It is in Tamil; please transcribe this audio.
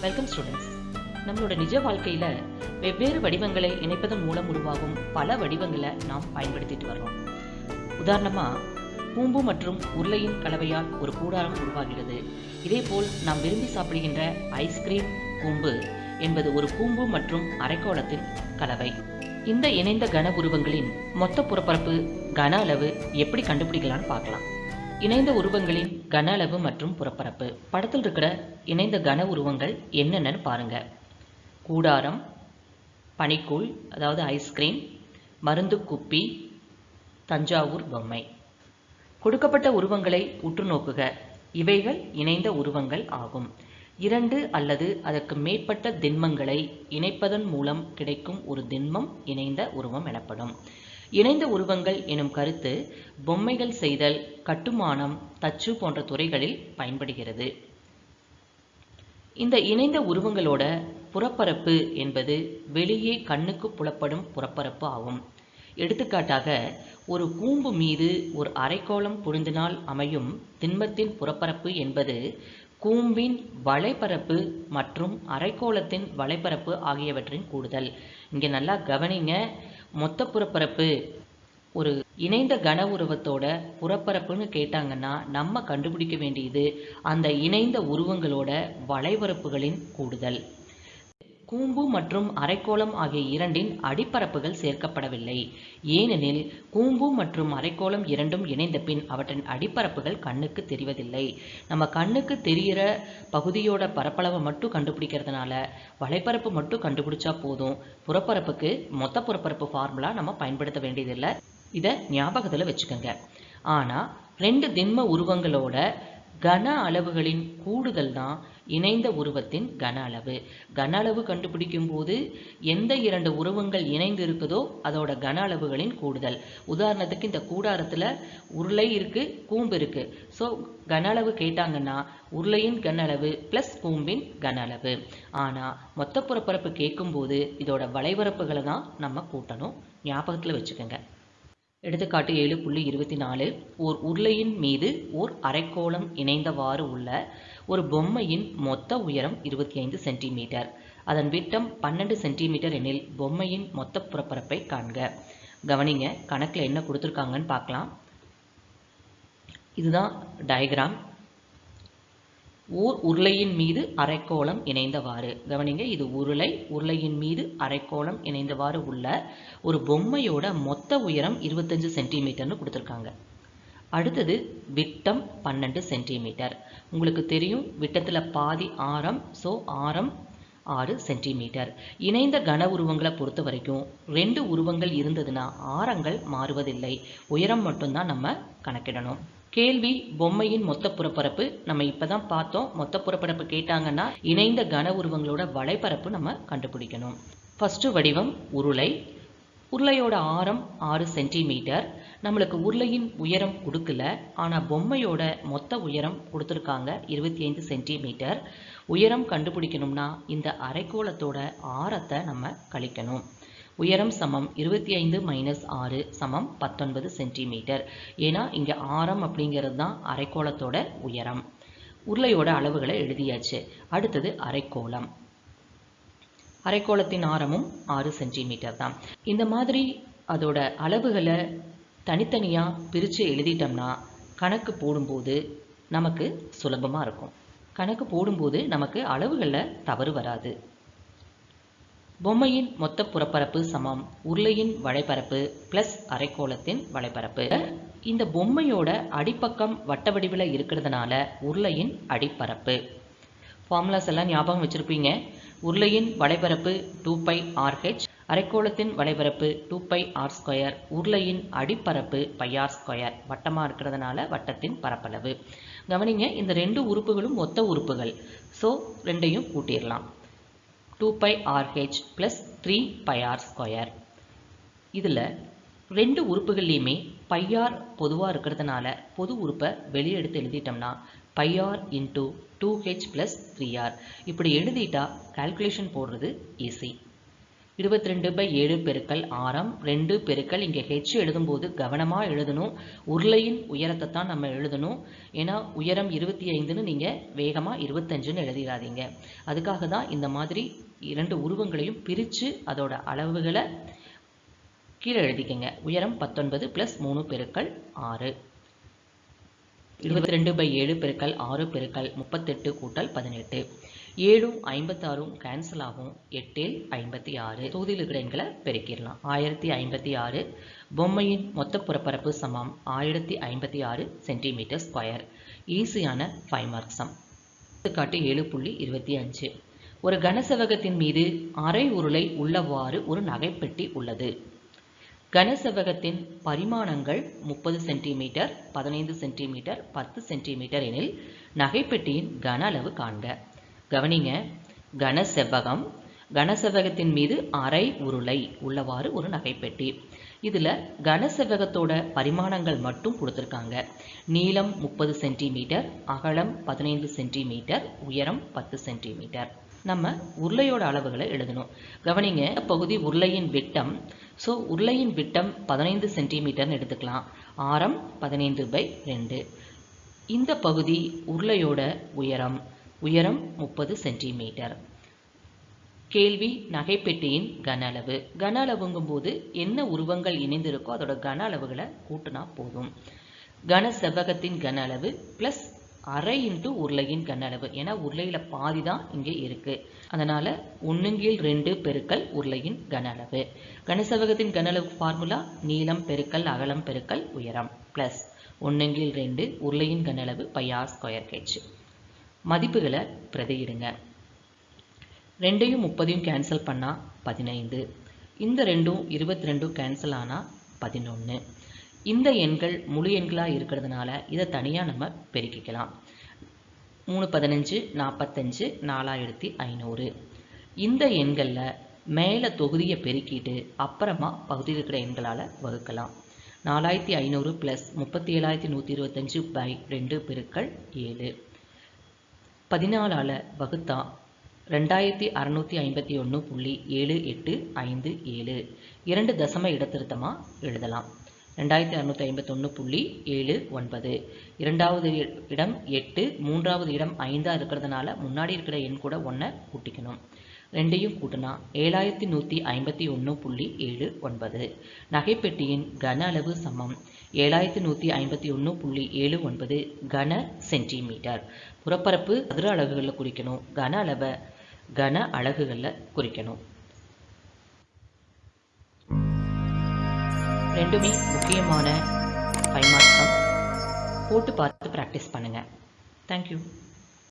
வெல்கம் ஸ்டூடெண்ட்ஸ் நம்மளோட நிஜ வாழ்க்கையில வெவ்வேறு வடிவங்களை இணைப்பதன் மூலம் உருவாகும் பல வடிவங்களை நாம் பயன்படுத்திட்டு வர்றோம். உதாரணமா பூம்பு மற்றும் உருளையின் கலவையால் ஒரு கூடாரம் உருவாகிறது. இதேபோல் நாம் விரும்பி சாப்பிடுகின்ற ஐஸ்கிரீம் கூம்பு என்பது ஒரு கூம்பு மற்றும் அரைக்கோளத்தின் கலவை. இந்த இணைந்த கன உருவங்களின் மொத்த புறப்பரப்பு கன அளவு எப்படி கண்டுபிடிக்கலாம்னு பார்க்கலாம். இணைந்த உருவங்களின் கன அளவு மற்றும் புறப்பரப்பு. படத்தில் இருக்கிற இணைந்த கன உருவங்கள் என்னென்னு பாருங்க. கூடாரம் பனிக்கூழ் அதாவது ஐஸ்கிரீம் மருந்து குப்பி தஞ்சாவூர் பொம்மை. கொடுக்கப்பட்ட உருவங்களை உற்று நோக்குக. இவைகள் இணைந்த உருவங்கள் ஆகும். இரண்டு அல்லது அதற்கு மேற்பட்ட திண்மங்களை இணைப்பதன் மூலம் கிடைக்கும் ஒரு திண்மம் இணைந்த உருவம் எனப்படும். இணைந்த உருவங்கள் எனும் கருத்து பொம்மைகள் செய்தல் கட்டுமானம் தச்சு போன்ற துறைகளில் பயன்படுகிறது. இந்த இணைந்த உருவங்களோட புறப்பரப்பு என்பது வெளியே கண்ணுக்கு புலப்படும் புறப்பரப்பு ஆகும். எடுத்துக்காட்டாக ஒரு கூம்பு மீது ஒரு அரைக்கோளம் பொருந்தினால் அமையும் திண்மத்தின் புறப்பரப்பு என்பது கூம்பின் வலைப்பரப்பு மற்றும் அரைக்கோளத்தின் வலைப்பரப்பு ஆகியவற்றின் கூடுதல். இங்கே நல்லா கவனிங்க மொத்த புறப்பரப்பு ஒரு இணைந்த கன உருவத்தோட புறப்பரப்புன்னு கேட்டாங்கன்னா நம்ம கண்டுபிடிக்க வேண்டியது அந்த இணைந்த உருவங்களோட வளைபரப்புகளின் கூடுதல். கூம்பு மற்றும் அரைக்கோளம் ஆகிய இரண்டின் அடிப்பரப்புகள் சேர்க்கப்படவில்லை. ஏனெனில் கூம்பு மற்றும் அரைக்கோளம் இரண்டும் இணைந்த பின் அவற்றின் அடிப்பரப்புகள் கண்ணுக்கு தெரிவதில்லை. நம்ம கண்ணுக்கு தெரிகிற பகுதியோட பரப்பளவை மட்டும் கண்டுபிடிக்கிறதுனால வலைப்பரப்பு மட்டும் கண்டுபிடிச்சா போதும். புறப்பரப்புக்கு மொத்த புறப்பரப்பு ஃபார்முலா நம்ம பயன்படுத்த வேண்டியதில்லை. இதை ஞாபகத்தில் வச்சுக்கோங்க. ஆனால் ரெண்டு திண்ம உருவங்களோட கன அளவுகளின் கூடுதல் தான் இணைந்த உருவத்தின் கன அளவு. கன அளவு கண்டுபிடிக்கும் போது எந்த இரண்டு உருவங்கள் இணைந்து இருக்குதோ அதோட கன அளவுகளின் கூடுதல். உதாரணத்துக்கு இந்த கூடாரத்தில் உருளை இருக்கு கூம்பு இருக்கு. ஸோ கன அளவு கேட்டாங்கன்னா உருளையின் கன அளவு ப்ளஸ் கூம்பின் கன அளவு. ஆனால் மொத்த புறப்பரப்பு கேட்கும்போது இதோட வளைவரப்புகளை தான் நம்ம கூட்டணும். ஞாபகத்தில் வச்சுக்கோங்க. எடுத்துக்காட்டு ஏழு புள்ளி இருபத்தி நாலு. ஓர் உருளையின் மீது ஓர் அரைக்கோளம் இணைந்தவாறு உள்ள ஒரு பொம்மையின் மொத்த உயரம் இருபத்தி ஐந்து சென்டிமீட்டர். அதன் விட்டம் பன்னெண்டு சென்டிமீட்டர் எனில் பொம்மையின் மொத்த புறப்பரப்பை காண்க. கவனிங்க கணக்கில் என்ன கொடுத்துருக்காங்கன்னு பார்க்கலாம். இதுதான் டயக்ராம் ஊர் உருளையின் மீது அரைக்கோளம் இணைந்தவாறு. கவனிங்க இது உருளை உருளையின் மீது அரைக்கோளம் இணைந்தவாறு உள்ள ஒரு பொம்மையோட மொத்த உயரம் இருபத்தஞ்சு சென்டிமீட்டர்னு கொடுத்துருக்காங்க. அடுத்தது விட்டம் பன்னெண்டு சென்டிமீட்டர். உங்களுக்கு தெரியும் விட்டத்தில் பாதி ஆரம் ஸோ ஆரம் ஆறு சென்டிமீட்டர். இணைந்த கன உருவங்களை பொறுத்த வரைக்கும் ரெண்டு உருவங்கள் இருந்ததுன்னா ஆரங்கள் மாறுவதில்லை. உயரம் மட்டும்தான் நம்ம கணக்கிடணும். கேள்வி பொம்மையின் மொத்த புறப்பரப்பு. நம்ம இப்பதான் பார்த்தோம். மொத்த புறப்பரப்பு கேட்டாங்கன்னா இணைந்த கன உருவங்களோட வலைப்பரப்பு நம்ம கண்டுபிடிக்கணும். ஃபர்ஸ்ட் வடிவம் உருளை. உருளையோட ஆரம் ஆறு சென்டிமீட்டர். நம்மளுக்கு உருளையின் உயரம் கொடுக்கல. ஆனால் பொம்மையோட மொத்த உயரம் கொடுத்துருக்காங்க இருபத்தி ஐந்து சென்டிமீட்டர். உயரம் கண்டுபிடிக்கணும்னா இந்த அரைக்கோளத்தோட ஆரத்தை நம்ம கழிக்கணும். உயரம் சமம் இருபத்தி ஐந்து மைனஸ் ஆறு சமம் பத்தொன்பது சென்டிமீட்டர் ஏன்னா இங்கே ஆரம் அப்படிங்கிறது தான் அரைக்கோளத்தோட உயரம். உருளையோட அளவுகளை எழுதியாச்சு. அடுத்தது அரைக்கோளம். அரைக்கோளத்தின் ஆரமும் ஆறு சென்டிமீட்டர் தான். இந்த மாதிரி அதோட அளவுகளை தனித்தனியாக பிரித்து எழுதிட்டோம்னா கணக்கு போடும்போது நமக்கு சுலபமாக இருக்கும். கணக்கு போடும்போது நமக்கு அளவுகளில் தவறு வராது. பொம்மையின் மொத்த புறப்பரப்பு சமம். உருளையின் வளைபரப்பு பிளஸ் அரைக்கோளத்தின் வளைபரப்பு இந்த பொம்மையோட அடிப்பக்கம் வட்ட வடிவில் இருக்கிறதுனால உருளையின் அடிப்பரப்பு. ஃபார்முலாஸ் எல்லாம் ஞாபகம் வச்சுருப்பீங்க. உருளையின் வளைபரப்பு டூ பை ஆர்ஹெச் அரைக்கோளத்தின் வளைபரப்பு டூ பை ஆர் ஸ்கொயர் உருளையின் அடிப்பரப்பு பை ஆர் ஸ்கொயர் வட்டமாக இருக்கிறதுனால வட்டத்தின் பரப்பளவு. கவனிங்க இந்த ரெண்டு உறுப்புகளும் மொத்த உறுப்புகள். ஸோ ரெண்டையும் கூட்டிடலாம். Two pi r h plus three pi r square இதில் ரெண்டு உறுப்புகள்லையுமே பையார் பொதுவாக இருக்கிறதுனால பொது உறுப்பை வெளியே எடுத்து எழுதிட்டோம்னா pi r into two h plus three r இப்படி எழுதிட்டா கால்குலேஷன் போடுறது ஈஸி இருபத்தி ரெண்டு பை ஏழு பெருக்கல் ஆரம் ரெண்டு பெருக்கல் இங்கே ஹெச் எழுதும்போது கவனமாக எழுதணும். உருளையின் உயரத்தை தான் நம்ம எழுதணும். ஏன்னா உயரம் இருபத்தி ஐந்துன்னு நீங்கள் வேகமாக இருபத்தஞ்சுன்னு எழுதிடாதீங்க. அதுக்காக தான் இந்த மாதிரி இரண்டு உருவங்களையும் பிரித்து அதோட அளவுகளை கீழே எழுதிக்கங்க. உயரம் பத்தொன்பது ப்ளஸ் மூணு பெருக்கல் ஆறு. இருபத்தி ரெண்டு பை ஏழு பெருக்கல் ஆறு பெருக்கல் முப்பத்தெட்டு கூட்டல் பதினெட்டு. ஏழும் ஐம்பத்தாறும் கேன்சல் ஆகும். எட்டில் ஐம்பத்தி ஆறு தொகுதியில் இருக்கிற எண்களை பெருக்கிடலாம். ஆயிரத்தி ஐம்பத்தி ஆறு பொம்மையின் மொத்த புறப்பரப்பு சமம். ஆயிரத்தி ஐம்பத்தி ஆறு சென்டிமீட்டர் ஸ்கொயர் ஈஸியான ஃபைவ் மார்க் சம். எடுத்துக்காட்டு ஏழு புள்ளி இருபத்தி அஞ்சு. ஒரு கனசெவகத்தின் மீது அரை உருளை உள்ளவாறு ஒரு நகைப்பெட்டி உள்ளது. கனசெவகத்தின் பரிமாணங்கள் முப்பது சென்டிமீட்டர் பதினைந்து சென்டிமீட்டர் பத்து சென்டிமீட்டர் எனில் நகைப்பெட்டியின் கன அளவு காண்க. கவனிங்க கனசெவ்வகம் கனசெவ்வகத்தின் மீது அரை உருளை உள்ளவாறு ஒரு நகைப்பெட்டி. இதில் கனசெவ்வகத்தோட பரிமாணங்கள் மட்டும் கொடுத்துருக்காங்க. நீளம் முப்பது சென்டிமீட்டர் அகலம் பதினைந்து சென்டிமீட்டர் உயரம் பத்து சென்டிமீட்டர். நம்ம உருளையோட அளவுகளை எழுதணும். கவனிங்க பகுதி உருளையின் விட்டம். ஸோ உருளையின் விட்டம் பதினைந்து சென்டிமீட்டர்னு எடுத்துக்கலாம். ஆரம் பதினைந்து பை ரெண்டு. இந்த பகுதி உருளையோட உயரம். உயரம் முப்பது சென்டிமீட்டர். கேள்வி நகைப்பெட்டியின் கன அளவு. கன அளவுங்கும்போது என்ன உருவங்கள் இணைந்திருக்கோ அதோட கன அளவுகளை கூட்டினா போதும். கன செவ்வகத்தின் கன அளவு ப்ளஸ் அரை இன்ட்டு உருளையின் கனளவு ஏன்னா உருளையில் பாதி தான் இங்கே இருக்குது அதனால் ஒன்றுங்கீழ் ரெண்டு பெருக்கல் உருளையின் கன அளவு கனளவு ஃபார்முலா நீளம் பெருக்கல் அகலம் பெருக்கல் உயரம். ப்ளஸ் ஒன்றுங்கீழ் ரெண்டு உருளையின் கனளவு பையா ஸ்கொயர் ஹெச் மதிப்புகளை பிரதியிடுங்க. ரெண்டையும் முப்பதையும் கேன்சல் பண்ணால் பதினைந்து. இந்த ரெண்டும் இருபத்தி ரெண்டும் கேன்சல் ஆனால் பதினொன்று இந்த எண்கள் முழு எண்களாக இருக்கிறதுனால இதை தனியாக நம்ம பெருக்கிக்கலாம். மூணு பதினஞ்சு நாற்பத்தஞ்சு நாலாயிரத்தி ஐநூறு. இந்த எண்களில் மேலே தொகுதியை பெருக்கிட்டு அப்புறமா பகுதியில் இருக்கிற எண்களால் வகுக்கலாம். நாலாயிரத்தி ஐநூறு ப்ளஸ் முப்பத்தி ஏழாயிரத்தி நூற்றி இருபத்தஞ்சு பை ரெண்டு பெருக்கள் ஏழு. பதினாலால் வகுத்தா ரெண்டாயிரத்தி அறநூற்றி ஐம்பத்தி ஒன்று புள்ளி ஏழு எட்டு ஐந்து ஏழு. இரண்டு தசம இடத்திருத்தமாக எழுதலாம். ரெண்டாயிரத்தி அறநூற்றி ஐம்பத்தொன்று புள்ளி ஏழு ஒன்பது. இரண்டாவது இடம் எட்டு மூன்றாவது இடம் ஐந்தாக இருக்கிறதுனால முன்னாடி இருக்கிற எண் கூட ஒன்றை கூட்டிக்கணும். ரெண்டையும் கூட்டினா ஏழாயிரத்தி நூற்றி ஐம்பத்தி ஒன்று புள்ளி ஏழு ஒன்பது. நகைப்பெட்டியின் கன அளவு சமம். ஏழாயிரத்தி நூற்றி ஐம்பத்தி ஒன்று புள்ளி ஏழு ஒன்பது கன சென்டிமீட்டர். புறப்பரப்பு சதுர அலகுகளில் குறிக்கணும். கன அளவை கன அலகுகளில் குறிக்கணும். ரெண்டுமே முக்கியமான ஃபைவ் மார்க்ஸ் போட்டு பார்த்து ப்ராக்டிஸ் பண்ணுங்கள் தேங்க்யூ